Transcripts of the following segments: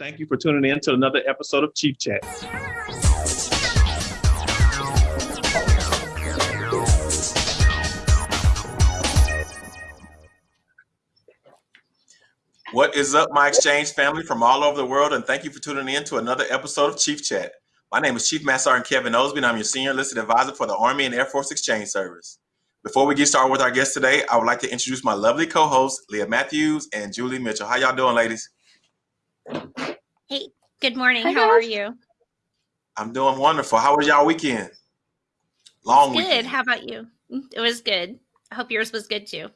Thank you for tuning in to another episode of Chief Chat. What is up, my exchange family from all over the world, and thank you for tuning in to another episode of Chief Chat. My name is Chief Master Sergeant Kevin Osby, and I'm your senior enlisted advisor for the Army and Air Force Exchange Service. Before we get started with our guest today, I would like to introduce my lovely co-hosts, Leah Matthews and Julie Mitchell. How y'all doing, ladies? Hey, good morning. Hi, How are you? I'm doing wonderful. How was y'all weekend? Long Good. weekend. How about you? Mm, It was good. I hope yours was good too.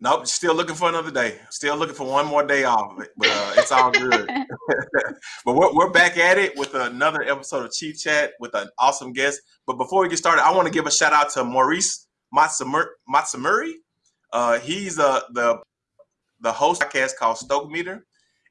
Nope, still looking for another day. Still looking for one more day off, but uh, it's all good. but we're, we're back at it with another episode of Chief Chat with an awesome guest. But before we get started, I want to give a shout out to Maurice Matsumur- Matsumuri. Uh, he's uh, the the host of a podcast called Stoke Meter,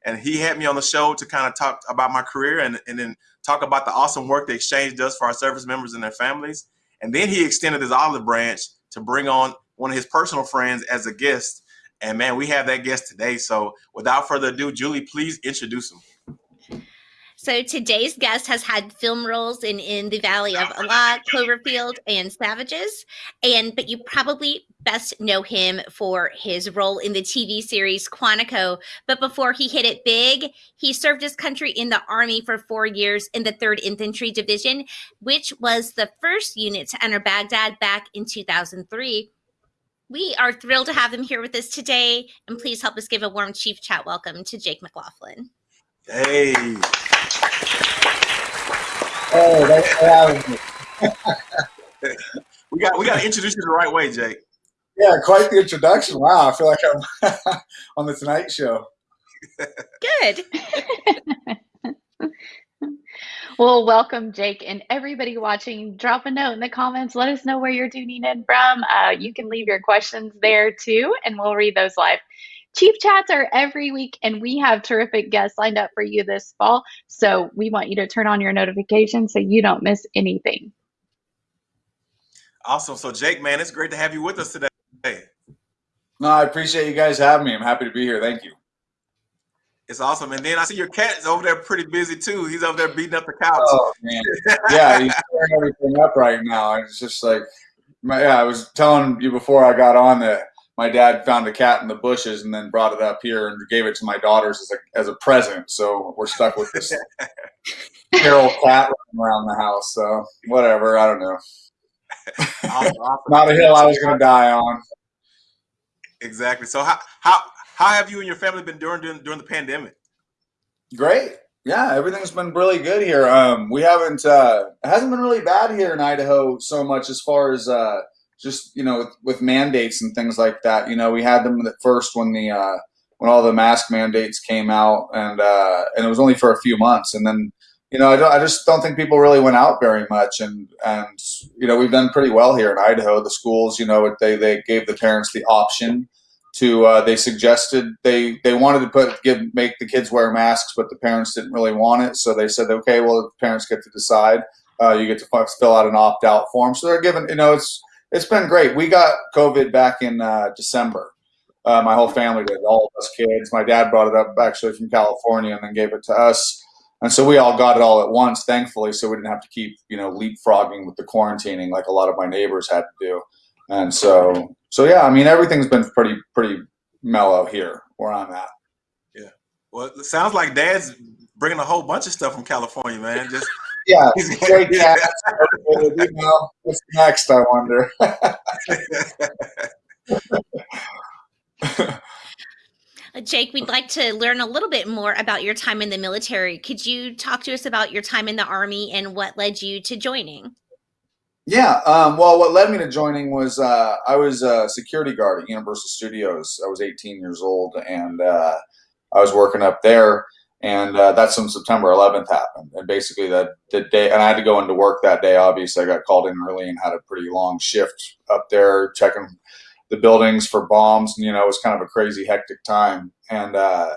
and he had me on the show to kind of talk about my career and, and then talk about the awesome work the exchange does for our service members and their families. And then he extended his olive branch to bring on one of his personal friends as a guest. And man, we have that guest today. So without further ado, Julie, please introduce him. So today's guest has had film roles in In the Valley of Elah, Cloverfield, and Savages. And but you probably best know him for his role in the TV series Quantico. But before he hit it big, he served his country in the army for four years in the 3rd Infantry Division, which was the first unit to enter Baghdad back in 2003. We are thrilled to have him here with us today, and please help us give a warm chief chat welcome to Jake McLaughlin. Hey, Hey, thanks for having me. we got we got to introduce you the right way, Jake. Yeah, quite the introduction. Wow, I feel like I'm on the Tonight Show. Good. Well, welcome, Jake, and everybody watching. Drop a note in the comments. Let us know where you're tuning in from. Uh, you can leave your questions there too, and we'll read those live. Chief chats are every week, and we have terrific guests lined up for you this fall. So we want you to turn on your notifications so you don't miss anything. Awesome. So Jake, man, it's great to have you with us today. No, I appreciate you guys having me. I'm happy to be here. Thank you. It's awesome. And then I see your cat is over there pretty busy too. He's over there beating up the couch. Oh man, yeah, he's tearing everything up right now. It's just like, yeah, I was telling you before I got on that my dad found a cat in the bushes and then brought it up here and gave it to my daughters as a as a present. So we're stuck with this feral cat running around the house. So whatever, I don't know. Awesome, awesome. Not a hill I was gonna die on. Exactly. So how how how have you and your family been doing during, during the pandemic? Great. Yeah, everything's been really good here. Um, we haven't. Uh, it hasn't been really bad here in Idaho so much as far as uh, just you know with, with mandates and things like that. You know, we had them at first when the uh, when all the mask mandates came out, and uh, and it was only for a few months, and then you know I, don't, I just don't think people really went out very much, and and you know we've done pretty well here in Idaho. The schools, you know, they they gave the parents the option to uh, they suggested they they wanted to put give make the kids wear masks, but the parents didn't really want it, so they said, okay, well, the parents get to decide. Uh, you get to fi- fill out an opt out form. So they're given, you know, it's it's been great. We got COVID back in uh, December. Uh, my whole family did, all of us kids. My dad brought it up actually from California and then gave it to us. And so we all got it all at once, thankfully, so we didn't have to keep, you know, leapfrogging with the quarantining like a lot of my neighbors had to do. And so, so yeah, I mean, everything's been pretty, pretty mellow here where I'm at. Yeah. Well, it sounds like Dad's bringing a whole bunch of stuff from California, man. Just Yeah, great cats. you know, what's next? I wonder. Uh, Jake, we'd like to learn a little bit more about your time in the military. Could you talk to us about your time in the Army and what led you to joining? Yeah. Um, well, what led me to joining was uh, I was a security guard at Universal Studios. I was 18 years old, and uh, I was working up there. And uh, that's when September 11th happened. And basically, that the day, and I had to go into work that day. Obviously, I got called in early and had a pretty long shift up there checking the buildings for bombs. And you know, it was kind of a crazy, hectic time. And uh,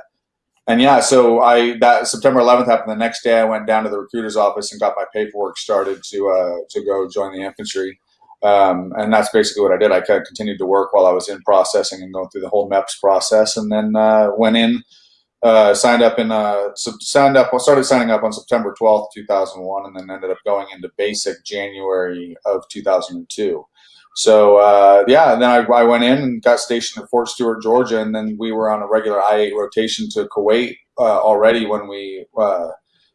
and yeah, so I that September 11th happened. The next day, I went down to the recruiter's office and got my paperwork started to uh, to go join the infantry. Um, and that's basically what I did. I kind of continued to work while I was in processing and going through the whole MEPS process, and then uh, went in uh, signed up in uh, signed up. started signing up on September twelfth, two thousand one, and then ended up going into basic January of two thousand and two. So uh, yeah, and then I, I, went in and got stationed at Fort Stewart, Georgia, and then we were on a regular I eight rotation to Kuwait uh, already when we uh,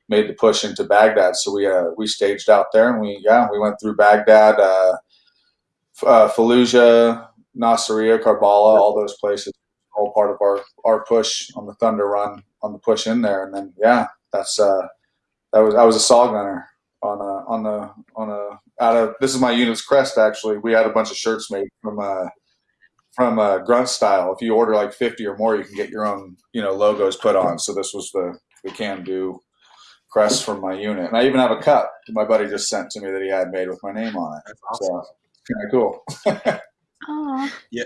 made the push into Baghdad. So we uh, we staged out there, and we yeah we went through Baghdad, Fallujah, Nasiriyah, Karbala, all those places. All part of our our push on the Thunder Run on the push in there, and then yeah, that's uh, that was I was a saw gunner on a on the on a out of this is my unit's crest actually. We had a bunch of shirts made from uh from uh, grunt style. If you order like 50 or more, you can get your own, you know, logos put on. So this was the, the can do crest from my unit. And I even have a cup that my buddy just sent to me that he had made with my name on it. Awesome. So kind of cool. yeah.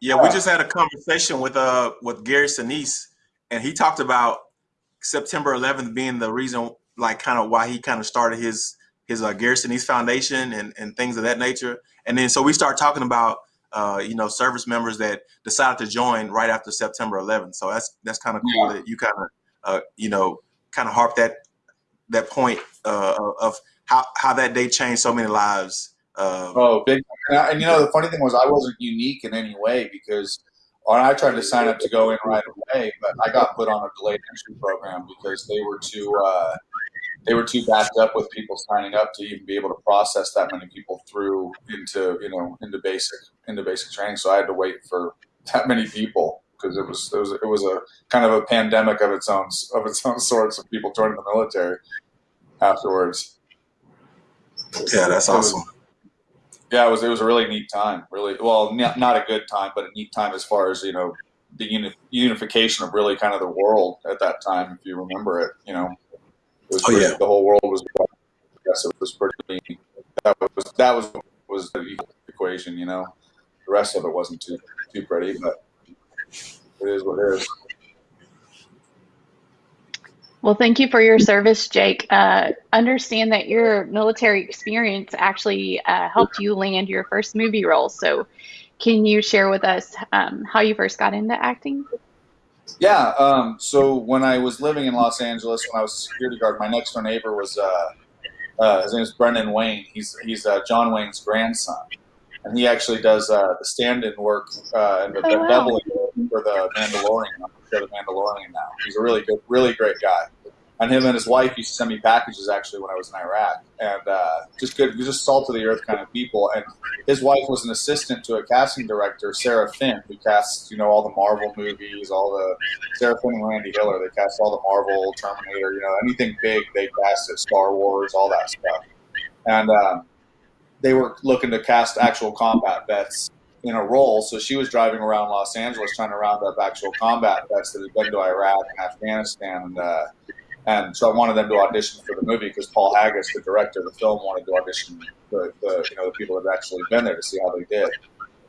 Yeah, we just had a conversation with uh with Gary Sinise, and he talked about September 11th being the reason, like, kind of why he kind of started his his uh, Gary Sinise Foundation and and things of that nature. And then so we start talking about uh, you know service members that decided to join right after September 11th. So that's that's kind of cool yeah. that you kind of uh, you know kind of harp that that point uh, of how how that day changed so many lives. Uh, oh, big! And, I, and, you know, the funny thing was, I wasn't unique in any way because I tried to sign up to go in right away, but I got put on a delayed entry program because they were too uh, they were too backed up with people signing up to even be able to process that many people through into you know into basic into basic training. So I had to wait for that many people because it was it was it was a kind of a pandemic of its own of its own sorts of people joining the military afterwards. Yeah, that's awesome. Yeah, it was it was a really neat time. Really, well, not a good time, but a neat time as far as you know the uni- unification of really kind of the world at that time. If you remember it, you know, it was oh, pretty, yeah. the whole world was. Yes, it was pretty. That was that was was the equation. You know, the rest of it wasn't too too pretty, but it is what it is. Well, thank you for your service, Jake. Uh, understand that your military experience actually uh, helped you land your first movie role. So, can you share with us um, how you first got into acting? Yeah. Um, so, when I was living in Los Angeles, when I was a security guard, my next door neighbor was uh, uh his name is Brendan Wayne. He's he's uh, John Wayne's grandson, and he actually does uh, the stand-in work and the, oh, the wow. doubling for the Mandalorian. I'm the Mandalorian now. He's a really good, really great guy. And him and his wife used to send me packages actually when I was in Iraq, and uh, just good, just salt of the earth kind of people. And his wife was an assistant to a casting director, Sarah Finn, who casts you know all the Marvel movies, all the Sarah Finn and Randi Hiller. They cast all the Marvel, Terminator, you know anything big they cast it, Star Wars, all that stuff. And um, they were looking to cast actual combat vets in a role. So she was driving around Los Angeles trying to round up actual combat vets that had been to Iraq and Afghanistan. And, uh, and so I wanted them to audition for the movie because Paul Haggis, the director of the film, wanted to audition the, the you know the people that had actually been there to see how they did.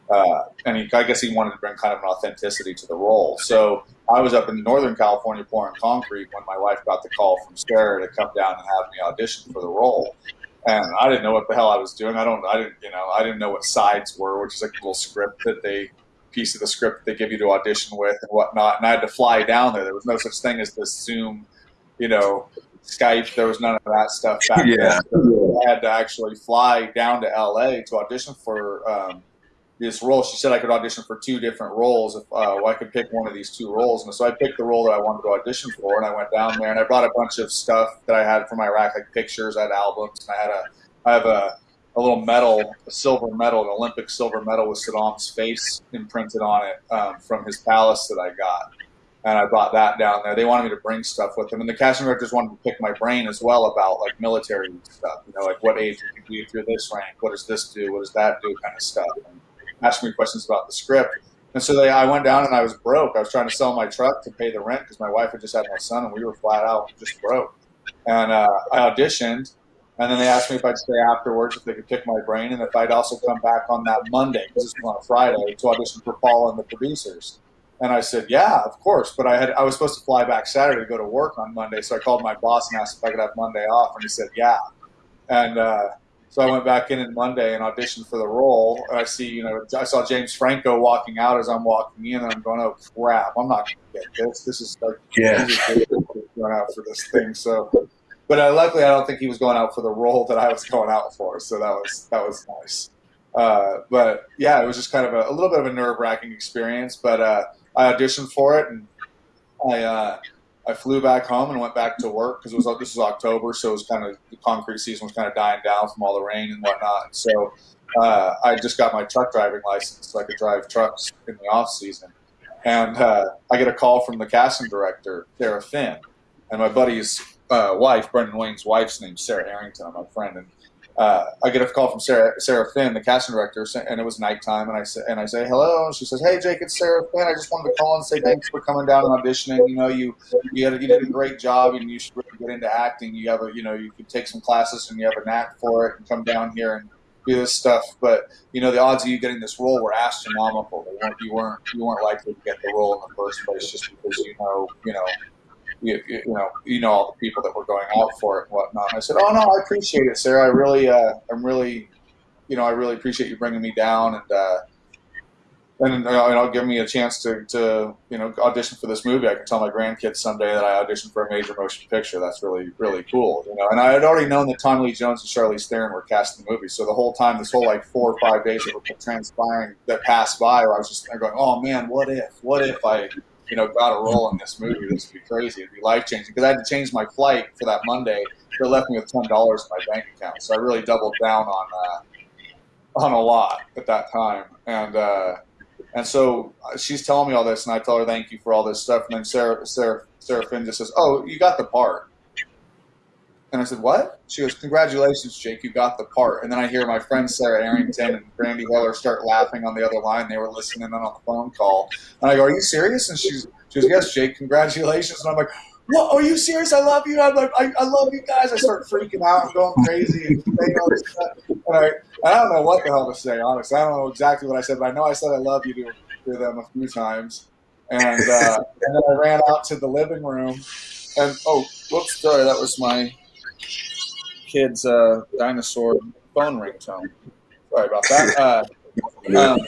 Uh, and he, I guess he wanted to bring kind of an authenticity to the role. So I was up in Northern California pouring concrete when my wife got the call from Sarah to come down and have me audition for the role and I didn't know what the hell I was doing. I don't, I didn't, you know, I didn't know what sides were, which is like a little script that they piece of the script they give you to audition with and whatnot. And I had to fly down there. There was no such thing as this Zoom, you know, Skype. There was none of that stuff back yeah. then. So I had to actually fly down to LA to audition for um, this role. She said I could audition for two different roles if uh, I could pick one of these two roles. And so I picked the role that I wanted to audition for, and I went down there and I brought a bunch of stuff that I had from Iraq, like pictures, I had albums, and I had a, I have a, a little medal, a silver medal, an Olympic silver medal with Saddam's face imprinted on it um, from his palace that I got. And I brought that down there. They wanted me to bring stuff with them, and the casting directors wanted to pick my brain as well about like military stuff. You know, like what age you can be through this rank, what does this do, what does that do, kind of stuff. And, asking me questions about the script. And so they, I went down and I was broke. I was trying to sell my truck to pay the rent because my wife had just had my son and we were flat out just broke. And uh, I auditioned, and then they asked me if I'd stay afterwards, if they could pick my brain, and if I'd also come back on that Monday, because this was on a Friday, to audition for Paul and the producers. And I said, yeah, of course. But I had I was supposed to fly back Saturday to go to work on Monday, so I called my boss and asked if I could have Monday off, and he said, yeah. And uh, So I went back in on Monday and auditioned for the role. And I see, you know, I saw James Franco walking out as I'm walking in, and I'm going, "Oh crap! I'm not going to get this. This is like Yeah. going out for this thing." So, but uh, luckily, I don't think he was going out for the role that I was going out for. So that was that was nice. Uh, but yeah, it was just kind of a, a little bit of a nerve wracking experience. But uh, I auditioned for it, and I uh, I flew back home and went back to work because it was this was October, so it was kind of the concrete season was kind of dying down from all the rain and whatnot. So uh, I just got my truck driving license so I could drive trucks in the off season. And uh, I get a call from the casting director, Sarah Finn, and my buddy's uh, wife, Brendan Wayne's wife's name's Sarah Harrington, I'm my friend, and uh, I get a call from Sarah, Sarah Finn, the casting director, and it was nighttime, and I say, and I say hello, and she says, "Hey, Jake, it's Sarah Finn. I just wanted to call and say thanks for coming down and auditioning. You know, you you, had you did a great job, and you should really get into acting. You have a, you know, you could take some classes, and you have a knack for it, and come down here and do this stuff. But you know, the odds of you getting this role were astronomical. You weren't you weren't likely to get the role in the first place just because you know, you know." You, you know, you know all the people that were going out for it and whatnot. I said, "Oh no, I appreciate it, Sarah. I really, uh, I'm really, you know, I really appreciate you bringing me down and uh, and uh, you know, give me a chance to, to you know audition for this movie. I can tell my grandkids someday that I auditioned for a major motion picture. That's really, really cool, you know. And I had already known that Tommy Lee Jones and Charlize Theron were casting the movie, so the whole time, this whole like four or five days that were transpiring that passed by, where I was just going, "Oh man, what if? What if I?" You know, got a role in this movie. This would be crazy. It'd be life changing because I had to change my flight for that Monday. It left me with ten dollars in my bank account, so I really doubled down on uh, on a lot at that time. And uh, and so she's telling me all this, and I tell her thank you for all this stuff. And then Sarah Sarah Sarah Finn just says, "Oh, you got the part." And I said, "What?" She goes, "Congratulations, Jake, you got the part." And then I hear my friend Sarah Arrington and Randi Hiller start laughing on the other line. They were listening in on a phone call, and I go, "Are you serious?" And she's she goes, "Yes, Jake, congratulations." And I'm like, "What? Are you serious? I love you." I'm like, I, I love you guys." I start freaking out and going crazy and. And I, I don't know what the hell to say. Honestly, I don't know exactly what I said, but I know I said I love you to, to them a few times. And uh, and then I ran out to the living room, and oh, whoops, sorry, that was my kid's uh, dinosaur phone ringtone. Sorry about that. Uh, um,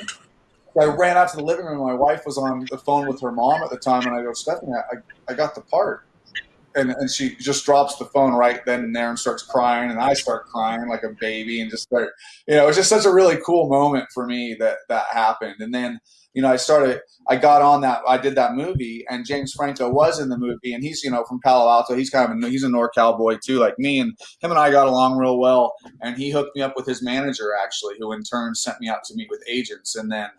I ran out to the living room. My wife was on the phone with her mom at the time, and I go, Stephanie, I, I got the part. And, and she just drops the phone right then and there and starts crying, and I start crying like a baby, and just start, you know, it was just such a really cool moment for me that that happened. And then, you know, I started, I got on that, I did that movie, and James Franco was in the movie, and he's, you know, from Palo Alto. He's kind of, a, he's a NorCal boy too, like me, and him and I got along real well. And he hooked me up with his manager, actually, who in turn sent me out to meet with agents. And then,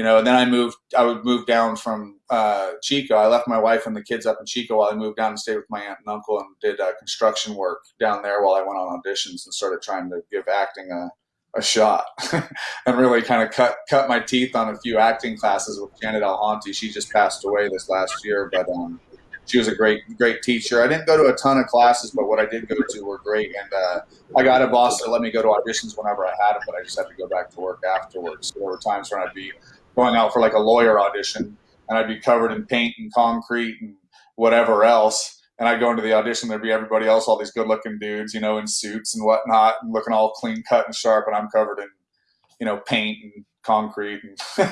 you know, and then I moved, I would move down from uh, Chico. I left my wife and the kids up in Chico while I moved down and stayed with my aunt and uncle and did uh, construction work down there while I went on auditions and started trying to give acting a, a shot and really kind of cut cut my teeth on a few acting classes with Janet Alhanti. She just passed away this last year, but um, she was a great great teacher. I didn't go to a ton of classes, but what I did go to were great. And uh, I got a boss that let me go to auditions whenever I had them, but I just had to go back to work afterwards. So there were times when I'd be going out for like a lawyer audition and I'd be covered in paint and concrete and whatever else. And I'd go into the audition, there'd be everybody else, all these good looking dudes, you know, in suits and whatnot, and looking all clean cut and sharp. And I'm covered in, you know, paint and concrete. And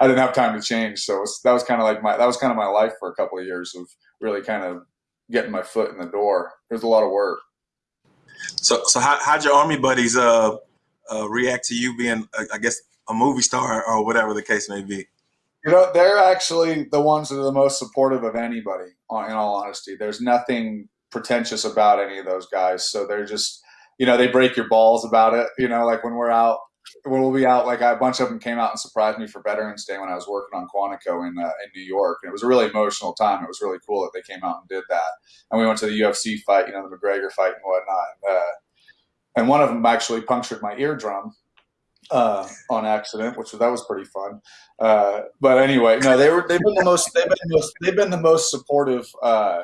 I didn't have time to change. So was, that was kind of like my, that was kind of my life for a couple of years of really kind of getting my foot in the door. There's a lot of work. So, so how, how'd your army buddies uh, uh, react to you being, I guess, a movie star or whatever the case may be? You know, they're actually the ones that are the most supportive of anybody. In all honesty, there's nothing pretentious about any of those guys. So they're just, you know, they break your balls about it. You know, like when we're out, when we'll be out, like a bunch of them came out and surprised me for Veterans Day when I was working on Quantico in uh, in New York, and it was a really emotional time. It was really cool that they came out and did that. And we went to the UFC fight, you know, the McGregor fight and whatnot. Uh, and one of them actually punctured my eardrum uh, on accident, which that was pretty fun. Uh, but anyway, no, they were they've been the most they've been the most they've been the most supportive uh,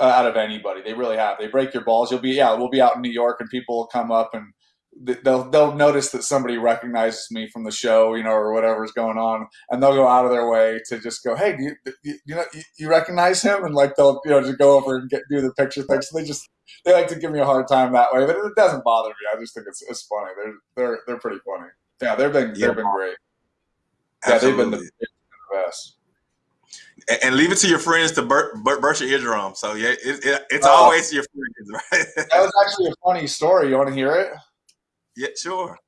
out of anybody. They really have. They break your balls. You'll be yeah, we'll be out in New York and people will come up and they'll they'll notice that somebody recognizes me from the show, you know, or whatever's going on, and they'll go out of their way to just go, "Hey, do you you, you know you, you recognize him?" And like they'll you know just go over and get do the picture thing. So they just they like to give me a hard time that way, but it doesn't bother me. I just think it's it's funny. They're they're they're pretty funny. Yeah, they've been Yeah. they've been great. Yeah, they've been the, Absolutely. they've been the best. And, and leave it to your friends to bur- bur- burst your eardrum. So yeah, it, it, it's Oh. always your friends, right? That was actually a funny story. You want to hear it? Yeah, sure.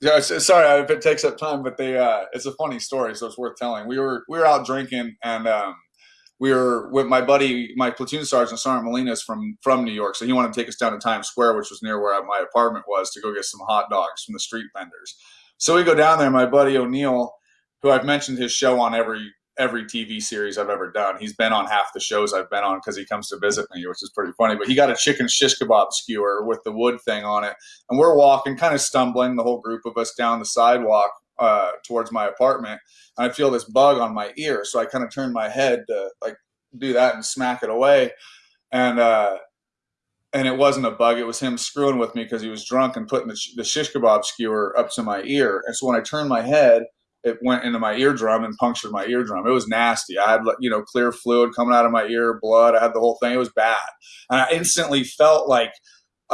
Yeah, sorry if it takes up time, but they uh, it's a funny story, so it's worth telling. We were we were out drinking, and um, we were with my buddy, my platoon sergeant Sergeant Molina's from from New York, so he wanted to take us down to Times Square, which was near where my apartment was, to go get some hot dogs from the street vendors. So we go down there. My buddy O'Neill, who I've mentioned his show on every every TV series I've ever done, he's been on half the shows I've been on because he comes to visit me, which is pretty funny. But he got a chicken shish kebab skewer with the wood thing on it and we're walking, kind of stumbling, the whole group of us down the sidewalk uh, towards my apartment. And I feel this bug on my ear, so I kind of turn my head to like do that and smack it away. And uh, and it wasn't a bug; it was him screwing with me because he was drunk and putting the, sh- the shish kebab skewer up to my ear. And so when I turned my head, it went into my eardrum and punctured my eardrum. It was nasty. I had you know clear fluid coming out of my ear, blood. I had the whole thing. It was bad, and I instantly felt like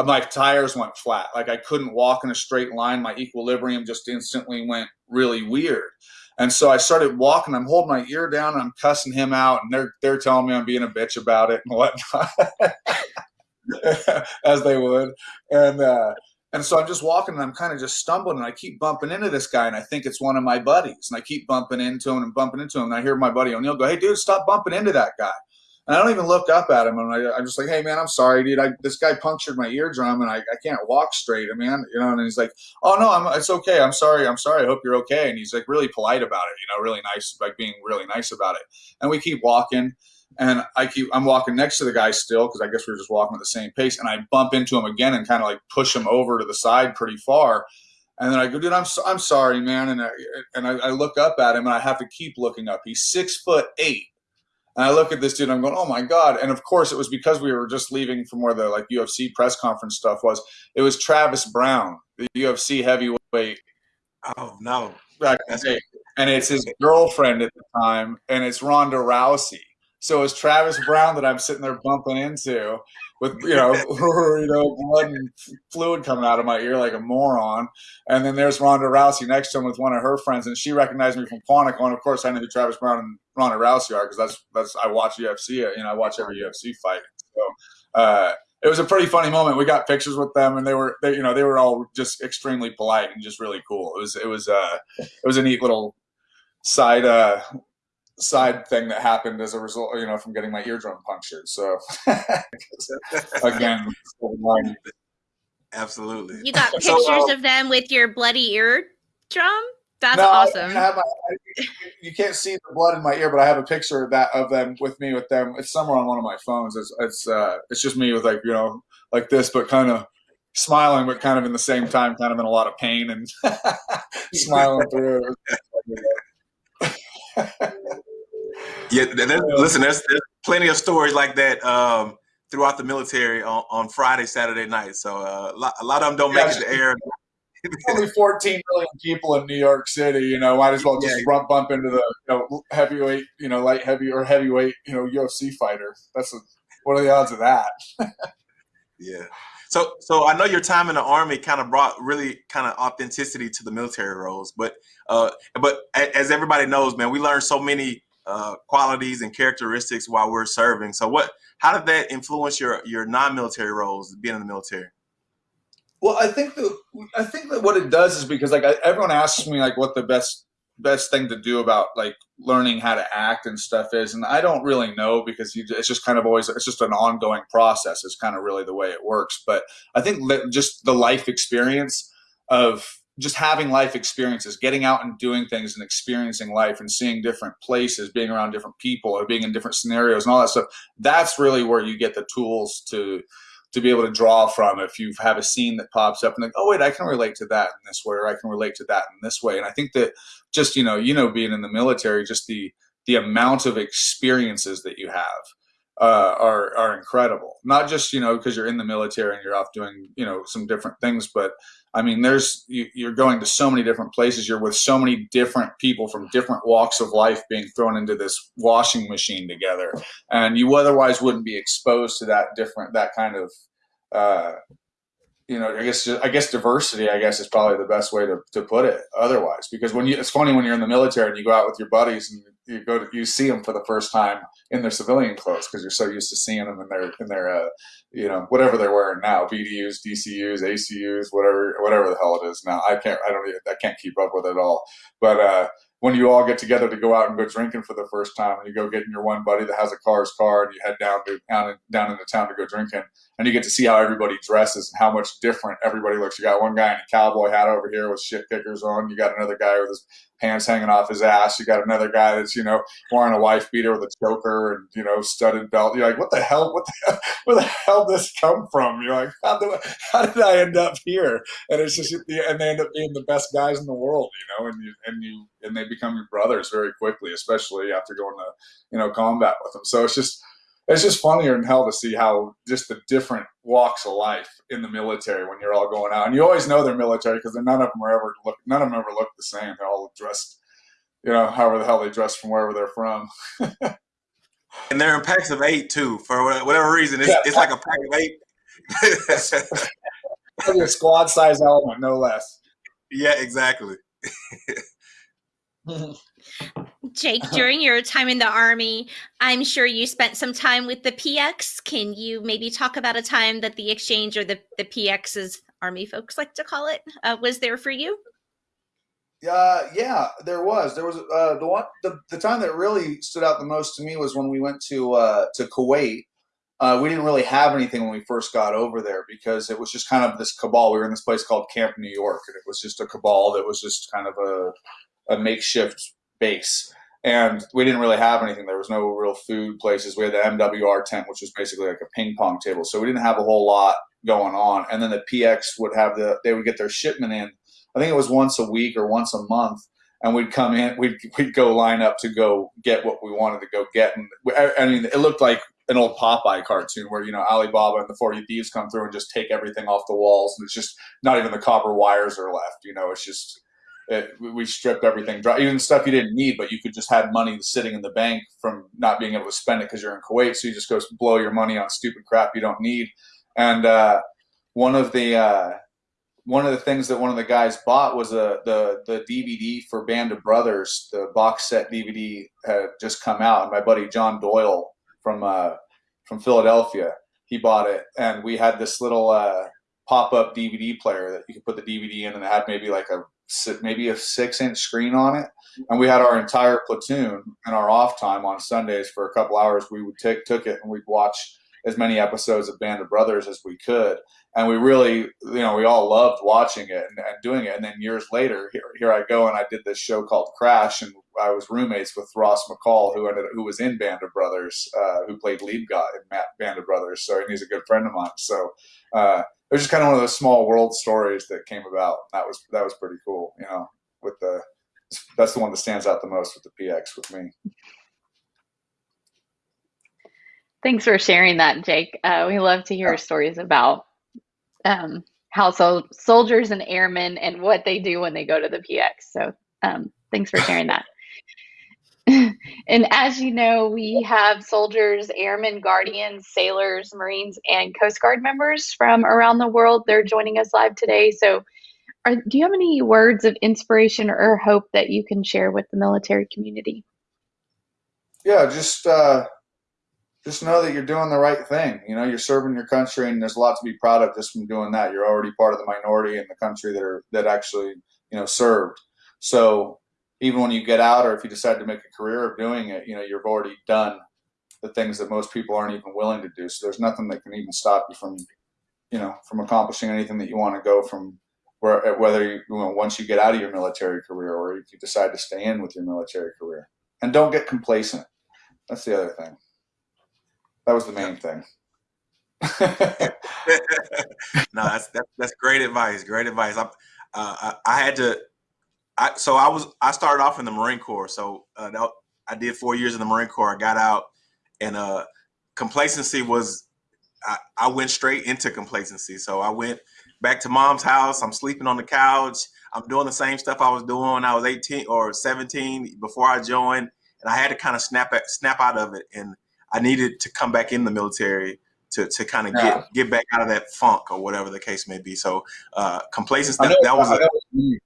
my tires went flat. Like I couldn't walk in a straight line. My equilibrium just instantly went really weird. And so I started walking. I'm holding my ear down and I'm cussing him out, and they're they're telling me I'm being a bitch about it and whatnot, as they would. And uh, and so I'm just walking and I'm kind of just stumbling and I keep bumping into this guy and I think it's one of my buddies and I keep bumping into him and bumping into him and I hear my buddy O'Neill go, "Hey, dude, stop bumping into that guy." And I don't even look up at him, and I, I'm just like, "Hey, man, I'm sorry, dude. I, this guy punctured my eardrum, and I, I can't walk straight, man. You know." And he's like, "Oh no, I'm, it's okay. I'm sorry. I'm sorry. I hope you're okay." And he's like, really polite about it, you know, really nice, like being really nice about it. And we keep walking, and I keep, I'm walking next to the guy still because I guess we were just walking at the same pace, and I bump into him again and kind of like push him over to the side pretty far. And then I go, dude, I'm so, I'm sorry, man. And I and I, I look up at him, and I have to keep looking up. He's six foot eight. And I look at this dude, I'm going, oh my god! And of course, it was because we were just leaving from where the like UFC press conference stuff was. It was Travis Browne, the UFC heavyweight Oh no, back and it's his girlfriend at the time, and it's Ronda Rousey. So it's Travis Browne that I'm sitting there bumping into with you know you know blood and fluid coming out of my ear like a moron, and then there's Ronda Rousey next to him with one of her friends, and she recognized me from Quantico, and of course I know who Travis Browne and Ronda Rousey are because that's that's I watch UFC, you know I watch every UFC fight, so. Uh, it was a pretty funny moment. We got pictures with them, and they were, they, you know, they were all just extremely polite and just really cool. It was, it was, uh, it was a neat little side, uh, side thing that happened as a result, you know, from getting my eardrum punctured. So again, absolutely. You got So, pictures uh, of them with your bloody eardrum? That's No, awesome. I have my, I, you can't see the blood in my ear, but I have a picture of that of them with me with them. It's somewhere on one of my phones. It's it's uh, it's just me with like you know like this, but kind of smiling, but kind of in the same time, kind of in a lot of pain and smiling through it. Yeah, th- th- listen, there's, there's plenty of stories like that um, throughout the military on, on Friday, Saturday night. So uh, a, lot, a lot of them don't make it to air. Only 14 million people in New York City. You know, might as well just Yeah. bump bump into the you know, heavyweight, you know, light heavy or heavyweight, you know, UFC fighter. That's a, what are the odds of that? Yeah. So, so I know your time in the army kind of brought really kind of authenticity to the military roles, but uh, but as everybody knows, man, we learn so many uh, qualities and characteristics while we're serving. So, what? How did that influence your your non-military roles, being in the military? Well, I think that I think that what it does is because like I, everyone asks me like what the best best thing to do about like learning how to act and stuff is, and I don't really know because you, it's just kind of always it's just an ongoing process. It's kind of really the way it works. But I think just the life experience of just having life experiences, getting out and doing things and experiencing life and seeing different places, being around different people or being in different scenarios and all that stuff. That's really where you get the tools to to be able to draw from if you have a scene that pops up and like, oh wait, I can relate to that in this way, or I can relate to that in this way. And I think that just you know, you know, being in the military, just the the amount of experiences that you have uh, are are incredible. Not just you know because you're in the military and you're off doing you know some different things, but I mean, there's you, you're going to so many different places. You're with so many different people from different walks of life being thrown into this washing machine together, and you otherwise wouldn't be exposed to that different that kind of. Uh, you know, I guess I guess diversity. I guess is probably the best way to, to put it. Otherwise, because when you, it's funny when you're in the military and you go out with your buddies and you go to you see them for the first time in their civilian clothes because you're so used to seeing them in their in their uh, you know whatever they're wearing now BDUs, DCUs, ACUs, whatever whatever the hell it is now. I can't I don't even, I can't keep up with it all. But uh, when you all get together to go out and go drinking for the first time, and you go getting your one buddy that has a car's car, and you head down to down, down into town to go drinking, and you get to see how everybody dresses and how much different everybody looks. You got one guy in a cowboy hat over here with shit kickers on. You got another guy with his pants hanging off his ass. You got another guy that's you know wearing a wife beater with a choker and you know studded belt. You're like, what the hell? What the hell? Where the hell did this come from? You're like, how how did I end up here? And it's just and they end up being the best guys in the world, you know. And you and you and they become your brothers very quickly, especially after going to you know combat with them. So it's just it's just funnier than hell to see how just the different walks of life in the military when you're all going out, and you always know they're military because none of them are ever look, none of them ever look the same. They're all dressed, you know, however the hell they dress from wherever they're from. and they're in packs of eight too. For whatever reason, it's, yeah. it's like a pack of eight. a squad size element, no less. Yeah, exactly. Jake, during your time in the Army, I'm sure you spent some time with the PX. Can you maybe talk about a time that the exchange or the, the PX, as Army folks like to call it, uh, was there for you? Uh, yeah, there was. There was uh, the one the, the time that really stood out the most to me was when we went to uh, to Kuwait. Uh, we didn't really have anything when we first got over there because it was just kind of this cabal. We were in this place called Camp New York, and it was just a cabal that was just kind of a, a makeshift base and we didn't really have anything. There was no real food places. We had the MWR tent, which was basically like a ping pong table. So we didn't have a whole lot going on. And then the PX would have the they would get their shipment in. I think it was once a week or once a month, and we'd come in. We'd we'd go line up to go get what we wanted to go get. And I mean, it looked like an old Popeye cartoon where you know Ali Baba and the Forty Thieves come through and just take everything off the walls, and it's just not even the copper wires are left. You know, it's just it, we stripped everything dry, even stuff you didn't need, but you could just have money sitting in the bank from not being able to spend it because you're in Kuwait. So you just go blow your money on stupid crap you don't need. And uh, one of the uh, one of the things that one of the guys bought was a the the DVD for Band of Brothers. The box set DVD had just come out, and my buddy John Doyle from uh, from Philadelphia he bought it, and we had this little uh, pop up DVD player that you could put the DVD in, and it had maybe like a maybe a six inch screen on it. And we had our entire platoon and our off time on Sundays for a couple hours. We would take, took it and we'd watch as many episodes of Band of Brothers as we could. And we really, you know, we all loved watching it and, and doing it. And then years later, here, here I go and I did this show called Crash, and I was roommates with Ross McCall, who ended, who was in Band of Brothers, uh, who played lead guy in Band of Brothers. So and he's a good friend of mine. So uh, was just kind of one of those small world stories that came about. That was that was pretty cool, you know. With the that's the one that stands out the most with the PX with me. Thanks for sharing that, Jake. Uh, we love to hear stories about um, how so soldiers and airmen and what they do when they go to the PX. So um, thanks for sharing that. and as you know, we have soldiers, airmen, guardians, sailors, Marines, and Coast Guard members from around the world. They're joining us live today. So, are, do you have any words of inspiration or hope that you can share with the military community? Yeah, just uh, just know that you're doing the right thing. You know, you're serving your country, and there's a lot to be proud of just from doing that. You're already part of the minority in the country that are that actually you know served. So even when you get out or if you decide to make a career of doing it, you know, you've already done the things that most people aren't even willing to do. So there's nothing that can even stop you from, you know, from accomplishing anything that you want to go from where, whether you, you know, once you get out of your military career or if you decide to stay in with your military career and don't get complacent. That's the other thing. That was the main thing. no, that's, that's, that's great advice. Great advice. I, uh, I, I had to, I, so I was I started off in the Marine Corps. So uh, that, I did four years in the Marine Corps. I got out, and uh, complacency was I, I went straight into complacency. So I went back to mom's house. I'm sleeping on the couch. I'm doing the same stuff I was doing when I was 18 or 17 before I joined, and I had to kind of snap at, snap out of it. And I needed to come back in the military to, to kind of Yeah. get get back out of that funk or whatever the case may be. So uh, complacency that, that was a, know what you mean.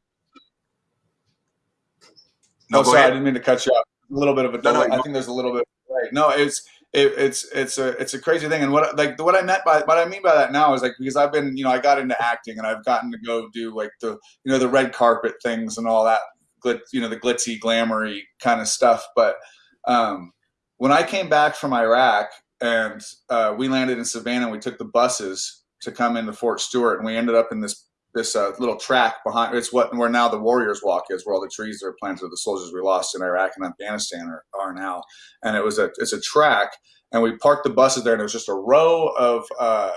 No. oh, sorry, I didn't mean to cut you off. A little bit of a No, no, delay. I think there's a little bit. Right. No, it's it, it's it's a it's a crazy thing. And what like what I meant by what I mean by that now is like because I've been you know I got into acting and I've gotten to go do like the you know the red carpet things and all that glit you know the glitzy glamoury kind of stuff. But um, when I came back from Iraq and uh, we landed in Savannah, and we took the buses to come into Fort Stewart, and we ended up in this this uh, little track behind. It's what where now the Warriors Walk is, where all the trees that are planted the soldiers we lost in Iraq and Afghanistan are, are now. And it was a it's a track, and we parked the buses there, and it was just a row of uh,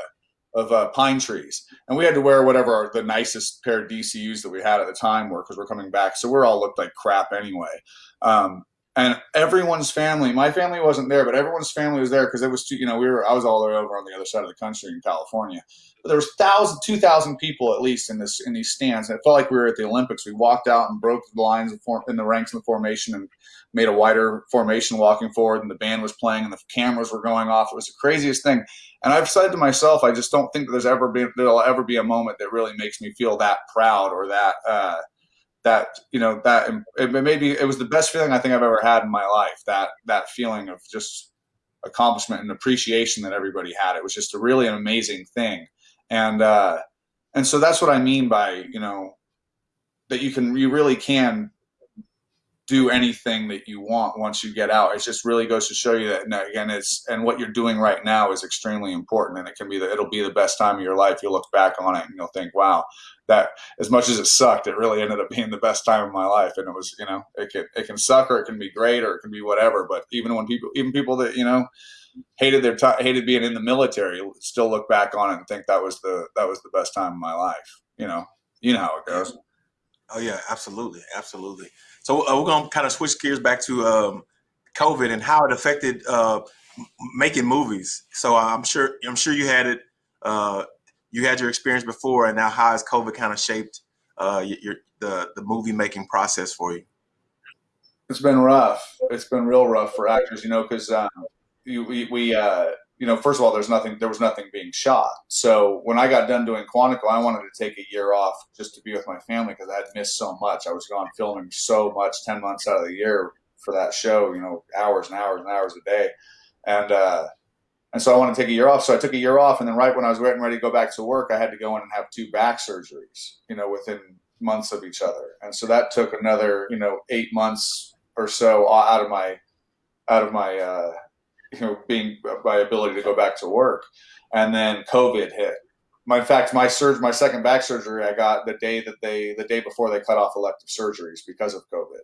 of uh, pine trees, and we had to wear whatever our, the nicest pair of DCUs that we had at the time were because we're coming back, so we're all looked like crap anyway. Um, and everyone's family, my family wasn't there, but everyone's family was there because it was too, you know, we were, I was all the way over on the other side of the country in California. But there was thousand, two thousand people at least in this, in these stands. And it felt like we were at the Olympics. We walked out and broke the lines in the ranks in the formation and made a wider formation walking forward and the band was playing and the cameras were going off. It was the craziest thing. And I've said to myself, I just don't think there's ever been, there'll ever be a moment that really makes me feel that proud or that, uh, that you know that it, maybe it was the best feeling I think I've ever had in my life. That that feeling of just accomplishment and appreciation that everybody had. It was just a really an amazing thing, and uh, and so that's what I mean by you know that you can you really can do anything that you want once you get out. It just really goes to show you that and again it's and what you're doing right now is extremely important and it can be the it'll be the best time of your life. You'll look back on it and you'll think, wow, that as much as it sucked, it really ended up being the best time of my life. And it was, you know, it can it can suck or it can be great or it can be whatever. But even when people even people that, you know, hated their time hated being in the military still look back on it and think that was the that was the best time of my life. You know. You know how it goes. Oh yeah, absolutely, absolutely. So uh, we're gonna kind of switch gears back to um, COVID and how it affected uh, making movies. So I'm sure I'm sure you had it. Uh, you had your experience before, and now how has COVID kind of shaped uh, your, the the movie making process for you? It's been rough. It's been real rough for actors, you know, because um, we, we uh, you know, first of all, there's nothing, there was nothing being shot. So when I got done doing Quantico, I wanted to take a year off just to be with my family because I had missed so much. I was gone filming so much, ten months out of the year for that show, you know, hours and hours and hours a day, and uh, and so I wanted to take a year off. So I took a year off, and then right when I was getting ready to go back to work, I had to go in and have two back surgeries, you know, within months of each other, and so that took another, you know, eight months or so out of my out of my uh, you know being my ability to go back to work. And then covid hit. My in fact my surge my second back surgery i got the day that they the day before they cut off elective surgeries because of covid.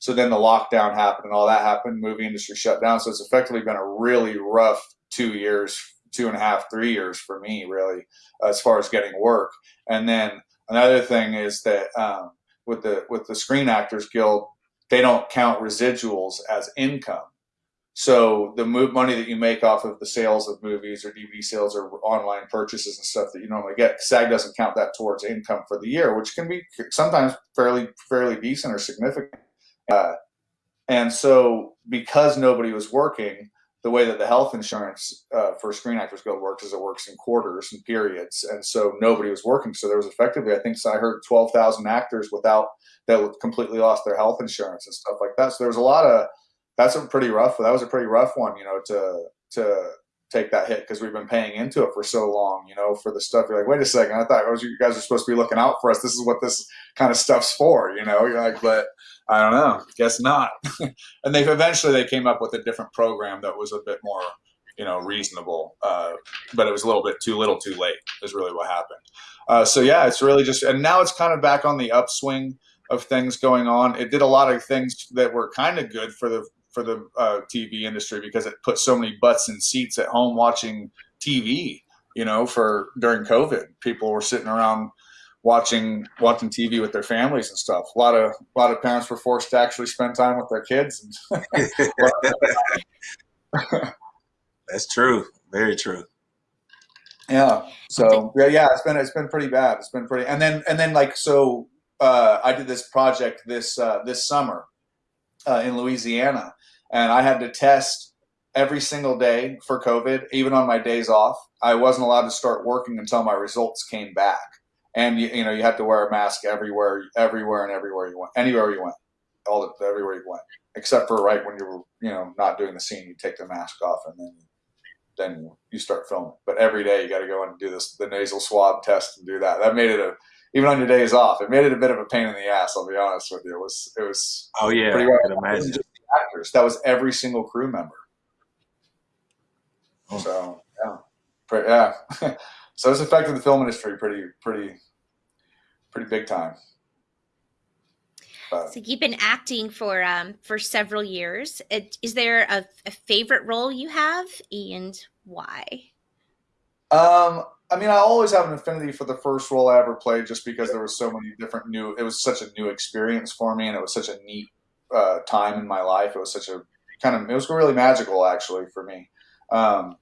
So then the lockdown happened and all that happened. Movie industry shut down. So it's effectively been a really rough two years two and a half three years for me really as far as getting work. And then another thing is that um, with the with the screen actors guild they don't count residuals as income. So the move money that you make off of the sales of movies or DVD sales or online purchases and stuff that you normally get, SAG doesn't count that towards income for the year, which can be sometimes fairly fairly decent or significant. Uh, and so because nobody was working, the way that the health insurance uh, for Screen Actors Guild works is it works in quarters and periods, and so nobody was working. So there was effectively, I think, so I heard twelve thousand actors without that completely lost their health insurance and stuff like that. So there was a lot of that's a pretty rough. That was a pretty rough one, you know, to to take that hit because we've been paying into it for so long, you know, for the stuff. You're like, wait a second, I thought oh, you guys are supposed to be looking out for us. This is what this kind of stuff's for, you know. You're like, but I don't know, guess not. and they eventually they came up with a different program that was a bit more, you know, reasonable. Uh, but it was a little bit too little, too late. Is really what happened. Uh, so yeah, it's really just, and now it's kind of back on the upswing of things going on. It did a lot of things that were kind of good for the for the uh, TV industry because it put so many butts in seats at home watching TV. You know, for during COVID, people were sitting around watching watching TV with their families and stuff. A lot of a lot of parents were forced to actually spend time with their kids. And That's true. Very true. Yeah. So yeah, yeah, it's been it's been pretty bad. It's been pretty, and then and then like so, uh, I did this project this uh, this summer uh, in Louisiana, and I had to test every single day for COVID, even on my days off. I wasn't allowed to start working until my results came back, and you, you know you had to wear a mask everywhere, everywhere, and everywhere you went, anywhere you went, all the, everywhere you went, except for right when you were you know not doing the scene, you take the mask off, and then then you start filming. But every day you got to go and do this the nasal swab test and do that. That made it a even on your days off, it made it a bit of a pain in the ass. I'll be honest with you. It was it was Oh yeah, pretty I well. can That wasn't imagine. just the actors. That was every single crew member. Oh. So yeah, Pre- yeah. so it's affected the film industry pretty pretty pretty big time. But So you've been acting for um for several years. It, is there a, a favorite role you have, and why? Um, I mean, I always have an affinity for the first role I ever played, just because there was so many different new. It was such a new experience for me, and it was such a neat uh, time in my life. It was such a kind of. It was really magical, actually, for me. Um,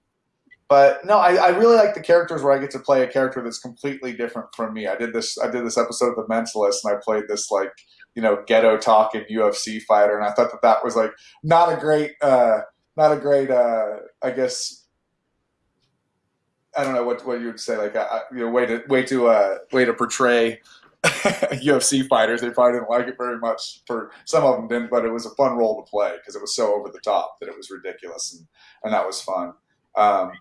but no, I, I really like the characters where I get to play a character that's completely different from me. I did this. I did this episode of The Mentalist, and I played this like you know ghetto talking UFC fighter, and I thought that that was like not a great, uh, not a great, uh, I guess I don't know what what you would say, like uh, you know, way to way to uh, way to portray UFC fighters. They probably didn't like it very much. For some of them didn't, but it was a fun role to play because it was so over the top that it was ridiculous, and and that was fun. Um,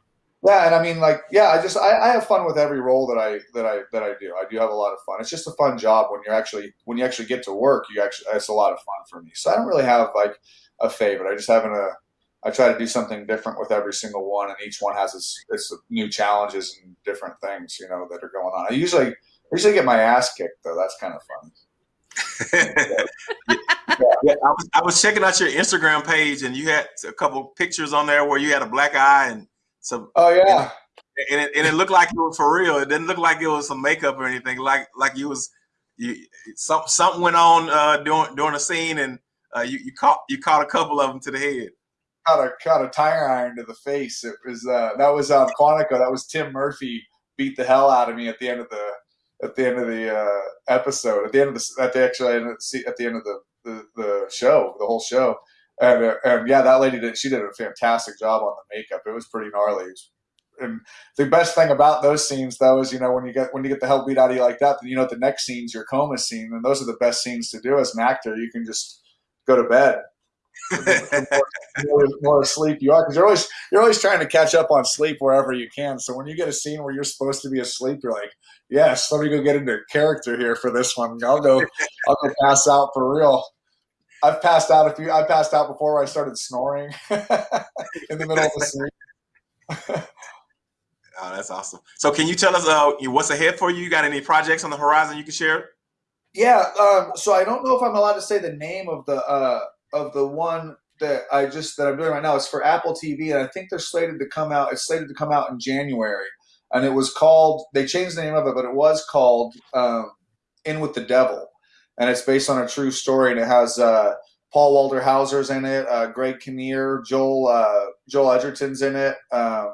yeah, and I mean, like, yeah, I just I, I have fun with every role that I that I that I do. I do have a lot of fun. It's just a fun job when you're actually when you actually get to work. You actually it's a lot of fun for me. So I don't really have like a favorite. I just having a I try to do something different with every single one, and each one has its, its new challenges and different things, you know, that are going on. I usually I usually get my ass kicked though. That's kind of fun. yeah, I was, I was checking out your Instagram page, and you had a couple pictures on there where you had a black eye and some, Oh yeah, and it, and it looked like it was for real. It didn't look like it was some makeup or anything. Like like you was you some something went on uh, during during a scene, and uh, you you caught you caught a couple of them to the head. Caught a caught a tire iron to the face. It was uh, that was on Quantico. That was Tim Murphy beat the hell out of me at the end of the at the end of the uh, episode. At the end of the at the actually at the end of the, the, the show, the whole show. And, uh, and yeah, that lady did. She did a fantastic job on the makeup. It was pretty gnarly. And the best thing about those scenes, though, is you know when you get when you get the hell beat out of you like that, then you know the next scene's your coma scene, and those are the best scenes to do as an actor. You can just go to bed more, more asleep you are because you're always you're always trying to catch up on sleep wherever you can. So when you get a scene where you're supposed to be asleep, you're like, yes, let me go get into character here for this one. I'll go I'll go pass out for real. I've passed out a few. I passed out before I started snoring in the middle of the scene. Oh, that's awesome. So, can you tell us uh, what's ahead for you? You got any projects on the horizon you can share? Yeah. Um, so I don't know if I'm allowed to say the name of the uh, of the one that I just that I'm doing right now. It's for Apple TV, and I think they're slated to come out. It's slated to come out in January, and it was called. They changed the name of it, but it was called um, "In with the Devil," and it's based on a true story, and it has. Uh, Paul Walter Hauser's in it. Uh, Greg Kinnear, Joel uh, Joel Edgerton's in it. Um,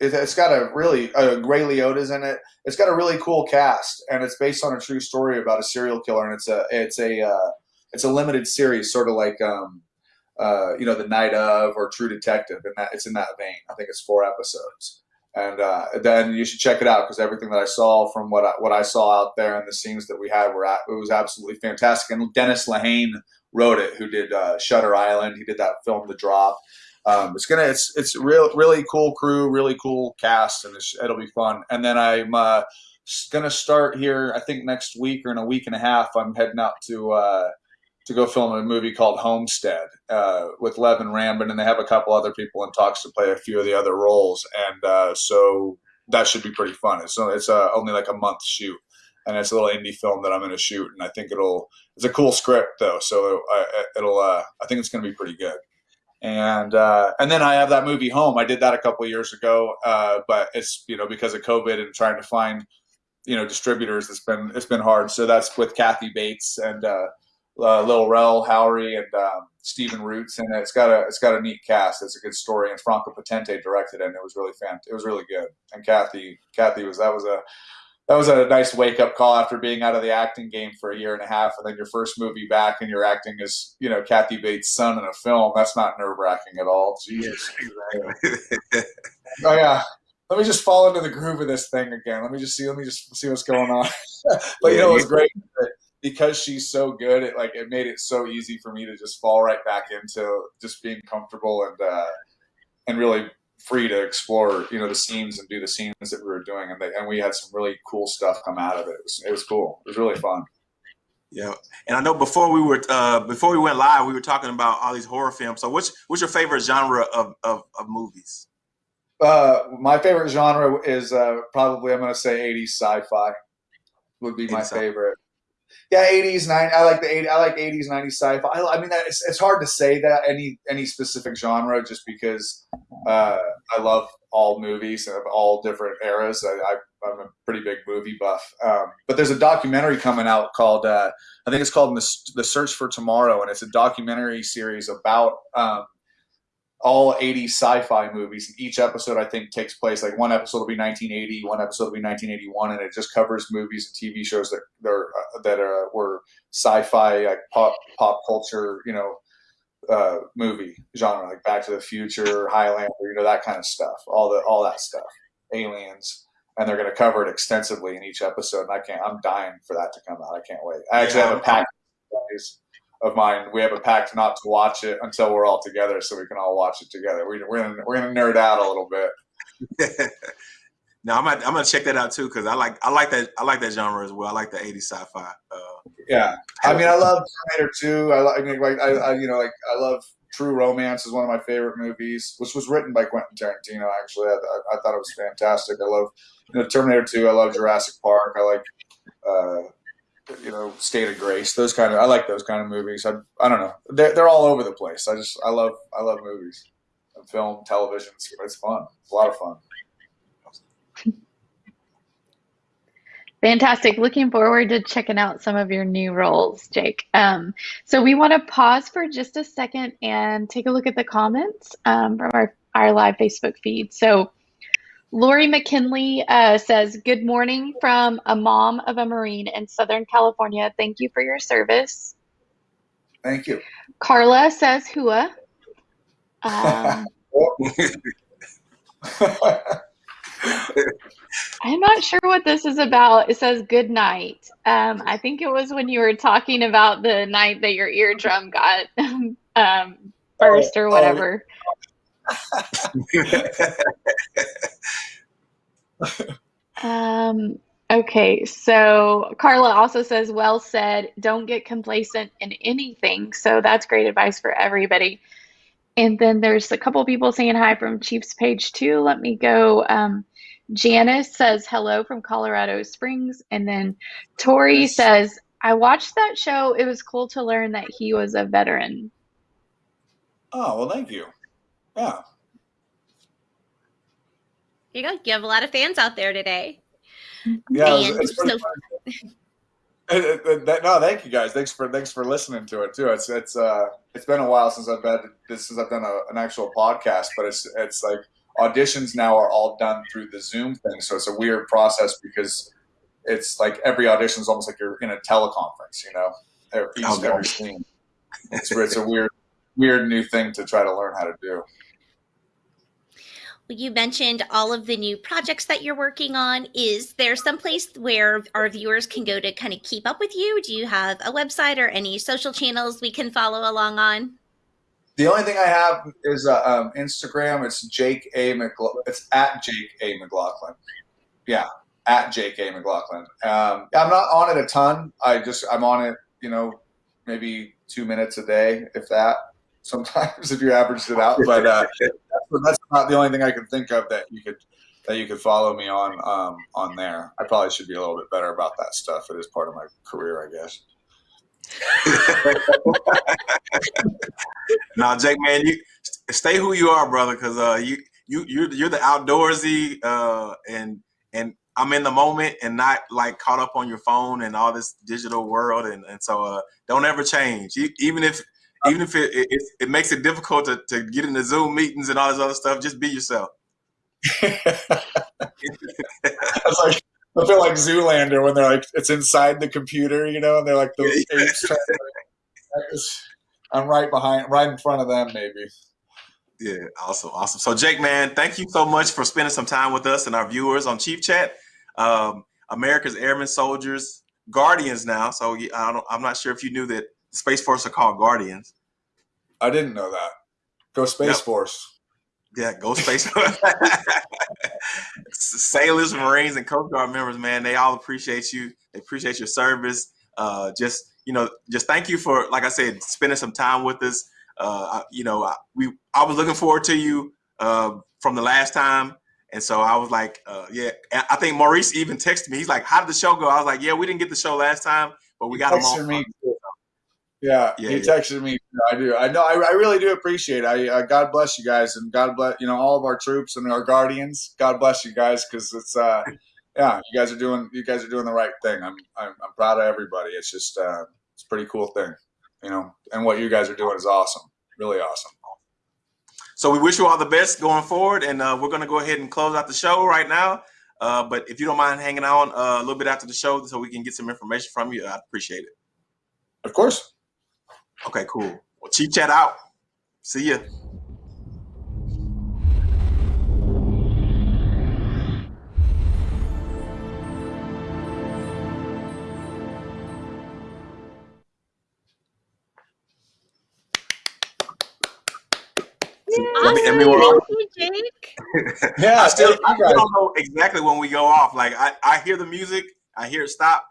it, it's got a really uh, Ray Liotta's in it. It's got a really cool cast, and it's based on a true story about a serial killer. And it's a it's a uh, it's a limited series, sort of like um, uh, you know the Night of or True Detective, and that it's in that vein. I think it's four episodes, and uh, then you should check it out because everything that I saw from what I, what I saw out there and the scenes that we had were at, it was absolutely fantastic. And Dennis Lehane wrote it, who did uh, Shutter Island. He did that film, The Drop. Um, it's gonna it's it's real really cool crew, really cool cast, and it'll be fun. And then I'm uh, gonna start here. I think next week or in a week and a half, I'm heading out to uh, to go film a movie called Homestead uh, with Leven Rambin, and they have a couple other people in talks to play a few of the other roles. And uh, so that should be pretty fun. It's it's uh, only like a month shoot, and it's a little indie film that I'm gonna shoot, and I think it'll it's a cool script though, so uh, it'll uh, I think it's gonna be pretty good and uh, and then I have that movie Home. I did that a couple years ago, but it's you know because of COVID and trying to find you know distributors, it's been it's been hard. So that's with Kathy Bates and uh, Lil Rel Howery and um, Stephen Root's in it. It's got a it's got a neat cast. It's a good story, and Franka Potente directed it, and it was really fan. It was really good. And Kathy Kathy was that was a that was a nice wake up call after being out of the acting game for a year and a half, and then your first movie back, and you're acting as you know Kathy Bates' son in a film. That's not nerve wracking at all. Jesus. oh yeah. Let me just fall into the groove of this thing again. Let me just see. Let me just see what's going on. but you know, it was great because she's so good. It like it made it so easy for me to just fall right back into just being comfortable and uh, and really free to explore, you know, the scenes and do the scenes that we were doing, and they, and we had some really cool stuff come out of it. It was, it was cool. It was really fun. Yeah, and I know before we were uh, before we went live, we were talking about all these horror films. So, what's what's your favorite genre of of, of movies? Uh, my favorite genre is uh, probably I'm going to say 80s sci-fi would be my favorite. Yeah, 80s, 90s. I like the 80s. I like 80s, 90s sci-fi. I, I mean, it's, it's hard to say that any any specific genre just because uh, I love all movies of all different eras. I, am a pretty big movie buff. Um, but there's a documentary coming out called uh, I think it's called the, the Search for Tomorrow, and it's a documentary series about um, all 80 sci-fi movies. Each episode, I think, takes place like one episode will be 1980, one episode will be 1981, and it just covers movies and TV shows that are uh, that are, were sci-fi, like pop pop culture, you know, uh, movie genre, like Back to the Future, Highlander, you know, that kind of stuff. All the all that stuff, aliens. And they're going to cover it extensively in each episode, and I can't. I'm dying for that to come out. I can't wait. I actually yeah. have a pack of mine. We have a pact not to watch it until we're all together, so we can all watch it together. We, we're gonna we're gonna nerd out a little bit. no, I'm gonna, I'm gonna check that out too because I like I like that I like that genre as well. I like the '80s sci-fi. Uh, yeah, I mean, I love Terminator 2. I, I mean, like I, I you know like I love True Romance is one of my favorite movies, which was written by Quentin Tarantino. Actually, I, I, I thought it was fantastic. I love you know Terminator 2. I love Jurassic Park. I like. Uh, you know, State of Grace. Those kind of I like those kind of movies. I I don't know. They're they're all over the place. I just I love I love movies, film, television. It's, it's fun. It's a lot of fun. Fantastic. Looking forward to checking out some of your new roles, Jake. Um, so we want to pause for just a second and take a look at the comments um, from our, our live Facebook feed. So Lori McKinley uh, says, Good morning from a mom of a Marine in Southern California. Thank you for your service. Thank you. Carla says, Hua. Um, I'm not sure what this is about. It says good night. Um, I think it was when you were talking about the night that your eardrum got um, burst or oh, oh, whatever. Um, okay, so Carla also says, well said, don't get complacent in anything. So that's great advice for everybody. And then there's a couple people saying hi from Chiefs page two. Let me go. Um, Janice says hello from Colorado Springs. And then Tori says, I watched that show. It was cool to learn that he was a veteran. Oh, well, thank you. Yeah. You go. You have a lot of fans out there today. Yeah, it's, it's so no, thank you guys. Thanks for thanks for listening to it too. It's it's uh it's been a while since I've been this since I've done a, an actual podcast, but it's it's like auditions now are all done through the Zoom thing, so it's a weird process because it's like every audition is almost like you're in a teleconference, you know, every, oh, every. It's it's a weird weird new thing to try to learn how to do. You mentioned all of the new projects that you're working on. Is there some place where our viewers can go to kind of keep up with you? Do you have a website or any social channels we can follow along on? The only thing I have is uh, um, Instagram. It's Jake A. McLaughlin. It's at Jake A. McLaughlin. Yeah, at Jake A. McLaughlin. Um, I'm not on it a ton. I just I'm on it. You know, maybe two minutes a day, if that sometimes if you averaged it out. But uh, that's not the only thing I can think of that you could that you could follow me on um, on there. I probably should be a little bit better about that stuff. It is part of my career, I guess. now, Jake, man, you stay who you are, brother, because uh, you you you're, you're the outdoorsy uh, and and I'm in the moment and not like caught up on your phone and all this digital world. And, and so uh, don't ever change. Even if even if it, it, it makes it difficult to, to get into Zoom meetings and all this other stuff, just be yourself. It's like I feel like Zoolander when they're like it's inside the computer, you know, and they're like the apes to, I'm right behind, right in front of them, maybe. Yeah, awesome, awesome. So Jake, man, thank you so much for spending some time with us and our viewers on Chief Chat. Um, America's Airmen Soldiers, Guardians now. So I don't, I'm not sure if you knew that Space Force are called Guardians. I didn't know that. Go Space Yep. Force. Yeah, go Space Force. Sailors, Marines, and Coast Guard members, man, they all appreciate you. They appreciate your service. Uh, just you know, just thank you for, like I said, spending some time with us. Uh, you know, I, we I was looking forward to you uh, from the last time, and so I was like, uh, yeah. And I think Maurice even texted me. He's like, "How did the show go?" I was like, "Yeah, we didn't get the show last time, but we got them all." me. Yeah, Yeah, he yeah. texted me. I do. I know. I, I really do appreciate. It. I uh, God bless you guys, and God bless you know all of our troops and our guardians. God bless you guys because it's uh, yeah, you guys are doing you guys are doing the right thing. I'm I'm, I'm proud of everybody. It's just uh, it's a pretty cool thing, you know. And what you guys are doing is awesome. Really awesome. So we wish you all the best going forward, and uh, we're going to go ahead and close out the show right now. Uh, but if you don't mind hanging on uh, a little bit after the show, so we can get some information from you, I'd appreciate it. Of course. Okay, cool. Well, Chief Chat out. See ya. Awesome. and we were all- Thank you, Jake. Yeah. I still, I don't know exactly when we go off. Like I, I hear the music, I hear it stop,